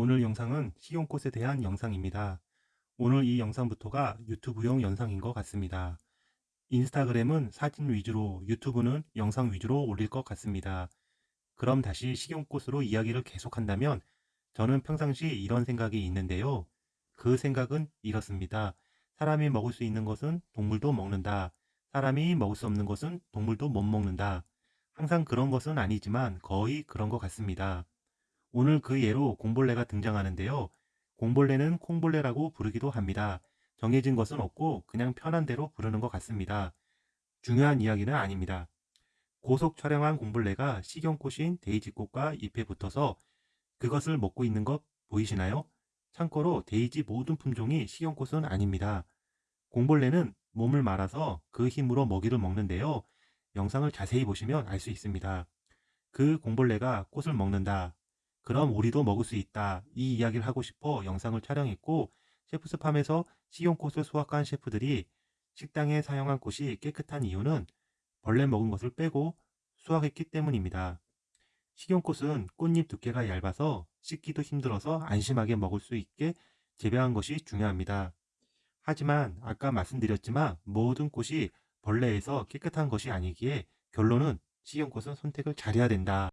오늘 영상은 식용꽃에 대한 영상입니다. 오늘 이 영상부터가 유튜브용 영상인 것 같습니다. 인스타그램은 사진 위주로 유튜브는 영상 위주로 올릴 것 같습니다. 그럼 다시 식용꽃으로 이야기를 계속한다면 저는 평상시 이런 생각이 있는데요. 그 생각은 이렇습니다. 사람이 먹을 수 있는 것은 동물도 먹는다. 사람이 먹을 수 없는 것은 동물도 못 먹는다. 항상 그런 것은 아니지만 거의 그런 것 같습니다. 오늘 그 예로 공벌레가 등장하는데요. 공벌레는 콩벌레라고 부르기도 합니다. 정해진 것은 없고 그냥 편한 대로 부르는 것 같습니다. 중요한 이야기는 아닙니다. 고속 촬영한 공벌레가 식용꽃인 데이지꽃과 잎에 붙어서 그것을 먹고 있는 것 보이시나요? 참고로 데이지 모든 품종이 식용꽃은 아닙니다. 공벌레는 몸을 말아서 그 힘으로 먹이를 먹는데요. 영상을 자세히 보시면 알 수 있습니다. 그 공벌레가 꽃을 먹는다. 그럼 우리도 먹을 수 있다. 이 이야기를 하고 싶어 영상을 촬영했고 셰프스팜에서 식용꽃을 수확한 셰프들이 식당에 사용한 꽃이 깨끗한 이유는 벌레 먹은 것을 빼고 수확했기 때문입니다. 식용꽃은 꽃잎 두께가 얇아서 씻기도 힘들어서 안심하게 먹을 수 있게 재배한 것이 중요합니다. 하지만 아까 말씀드렸지만 모든 꽃이 벌레에서 깨끗한 것이 아니기에 결론은 식용꽃은 선택을 잘해야 된다.